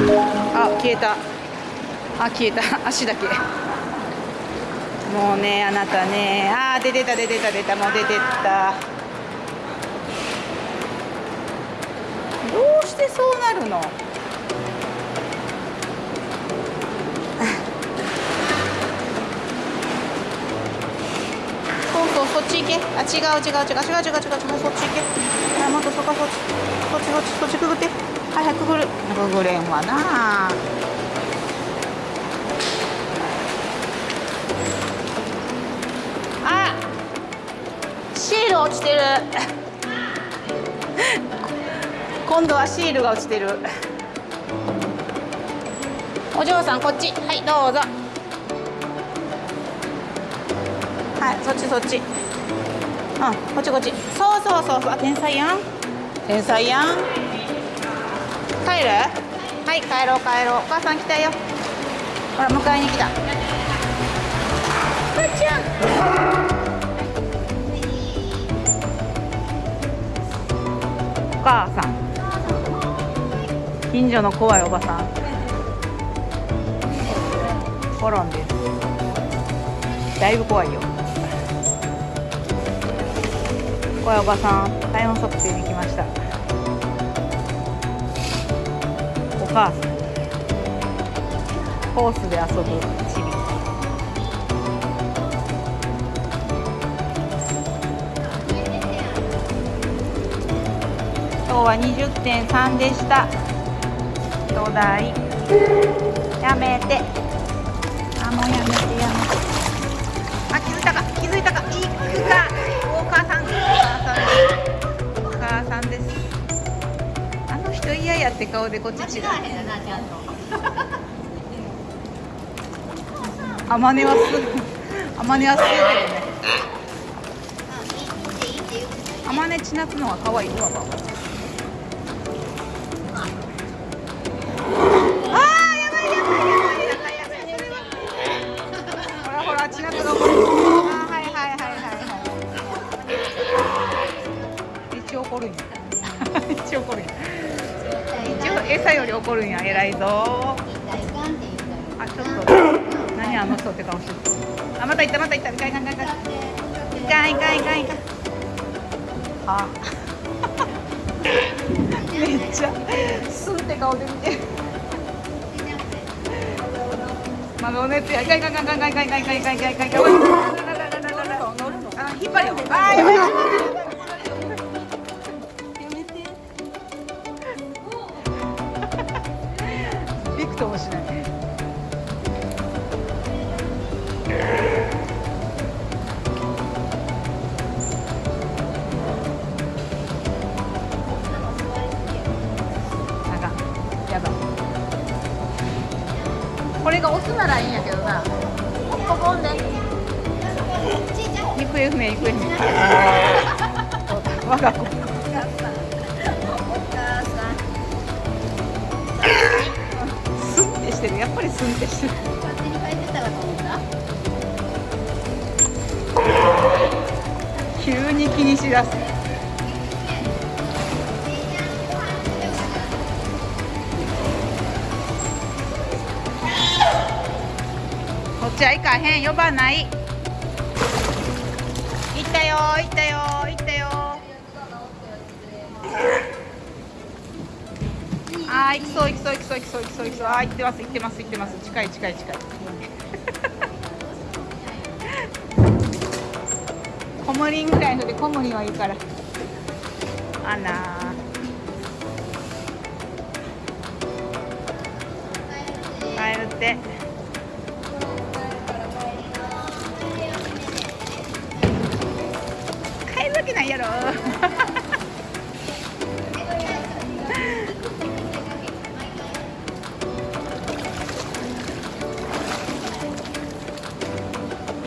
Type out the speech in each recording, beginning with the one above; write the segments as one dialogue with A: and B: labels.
A: あ消えた。あ消えた。足だけ。もうねあなたね。あ出てた出てた出た。もう出てった。どうしてそうなるの？そうそうそっち行け。あ違う違う違う。違う違う違う。違うそっち行け。あもっとそこそっち。そっちそっちそっちくぐって。はいはいくぐるくぐれんわな。あシール落ちてる。今度はシールが落ちてる。お嬢さんこっち。はいどうぞ。はいそっちそっち。うんこっちこっち。そうそうそうそう。天才やん。天才やん。帰る？はい帰ろう帰ろう。お母さん来たよ。ほら迎えに来た。ばあちゃん。お母さん。近所の怖いおばさん。転んでる。だいぶ怖いよ。怖いおばさん。体温測定に来ました母さんコースで遊ぶチビ。今日は20.3でした。土台やめて。あもうやめてやめて。あ気づいたか。気づいたか。いくか。お母さん。お母さん。ですお母さんです。あの人嫌やって顔でこっち違うあまねはすあまねはするけどねあまね血なつのは可愛いわば一応怒る一応怒るんや一応餌より怒るんや偉いぞ。あちょっと。何あの人って顔してるあまた行ったまた行った。いかんいかんいかんいかんいかん。いかんいかんい。かんあめっちゃスンって顔で見てる。まだお熱や。いかんいかんいかんいかんいかんいかんいかんいかんいかんいかんいかんいかんあ引っ張るよあやばいやばいびれがオスならいいんやけどな。ポコンで行方不明行方不明。我が子。スンってしてる。やっぱりスンってしてる。急に気にしだすちは行かへん呼ばない。行ったよ行ったよ行ったよ。あー行きそう行きそう行きそう行きそう行きそう行きそう。あー行ってます行ってます行ってます。近い近い近い。コムリンぐらいのでコムリンはいいから。あらー。帰るって。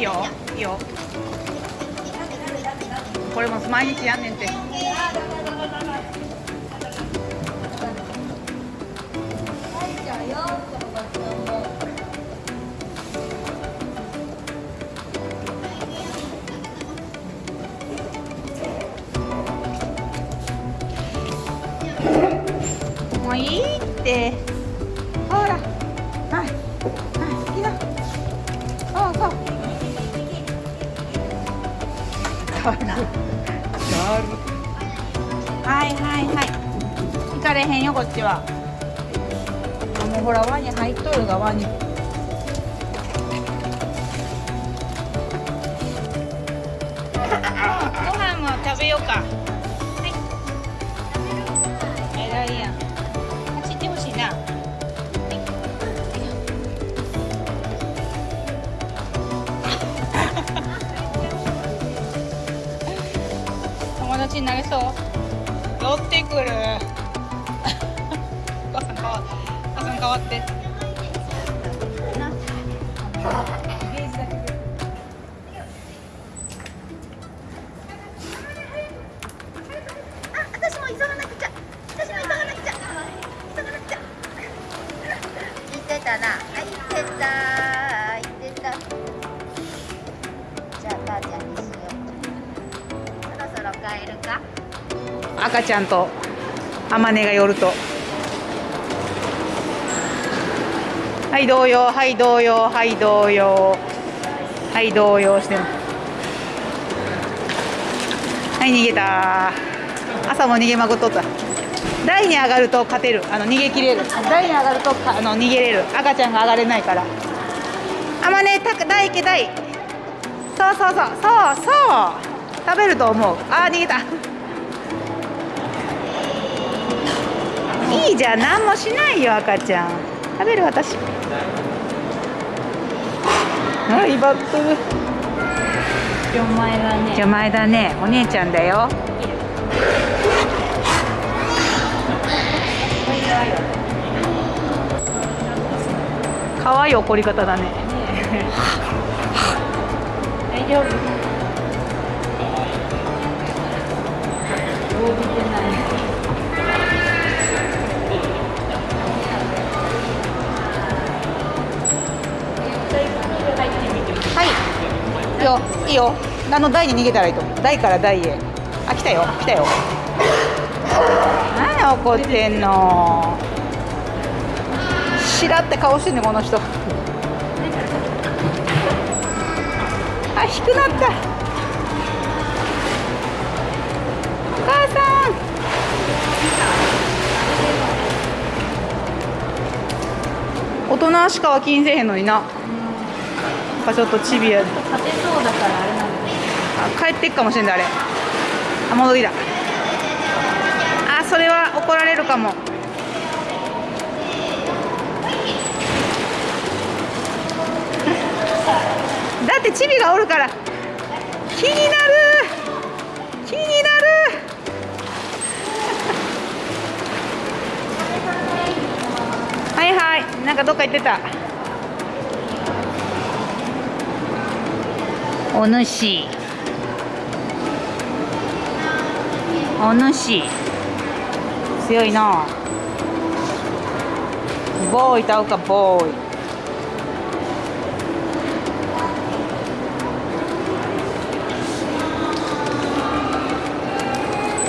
A: いいよ。いいよ。これも毎日やんねんて。もういいって。ほら。ガルガルはいはいはい。行かれへんよこっちは。あもうほら輪に入っとるが輪に。ちになれそう。寄ってくる。お母さん変わお母さん変わって。
B: あ、私も急がなくて。
A: 赤ちゃんとあまねが寄ると。はい同様はい同様はい同様。はい同様してはい逃げた。朝も逃げまくっとった。台に上がると勝てる。あの逃げ切れる。台に上がるとあの逃げれる。赤ちゃんが上がれないから。あまね台行け台。そうそうそう。そうそう。食べると思う。あー逃げた。いいじゃん。何もしないよ赤ちゃん。食べる私。あ威張ってる。
B: お前だね。
A: じゃ前だね。お姉ちゃんだよ。可愛い怒り方だね。
B: 大丈夫。
A: はい。いいよいいよ。あの台に逃げたらいいと思う。台から台へ。あ来たよ。来たよ。何怒ってんの？しらって顔してんねこの人。あ低くなった。お母さん。大人しかは気にせえへんのにな。かちょっとチビや
B: 勝てそうだからあれなんだ
A: あ帰ってっかもしれんだあれ。あ戻りだ。あそれは怒られるかも。だってチビがおるから。気になる。気になる。はいはい。なんかどっか行ってたお主。お主。強いな。ボーイと会うかボーイ。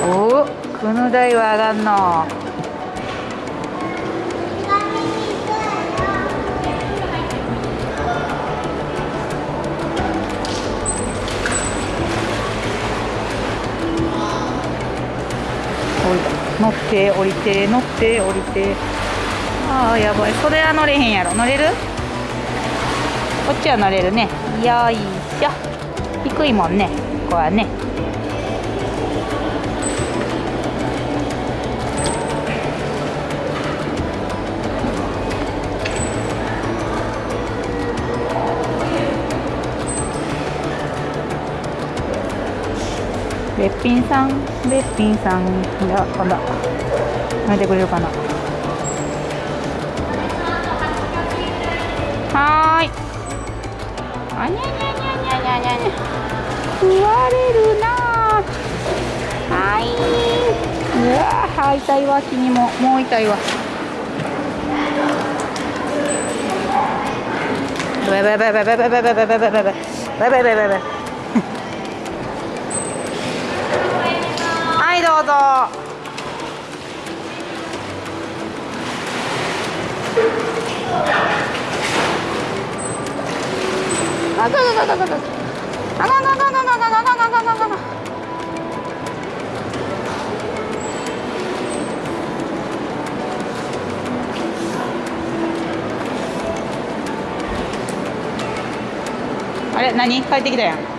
A: おおこの台は上がんの。乗って降りて乗って降りて。ああやばい。それは乗れへんやろ。乗れる？こっちは乗れるね。よいしょ。低いもんね。ここはね。ぴんさんべっぴんさんいやあらやめてくれるかな。はい。あにゃにゃにゃにゃにゃにゃにゃ食われるなはーい。うわー痛いわ気にも。もう痛いわ。バイバイバイバイバイバイバイバイバイバイバイバイバイバイバイああれ何？帰ってきたやん。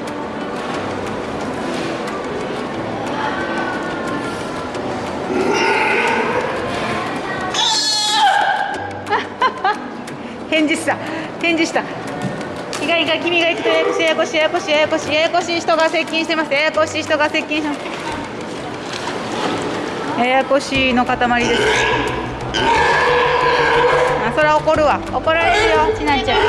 A: 返事した。返事した。意外が君が行くとややこしいややこしいややこしいややこしいややこしい人が接近してます。ややこしい人が接近してます。ややこしいの塊です。あそれは怒るわ。怒られるよちなちゃん。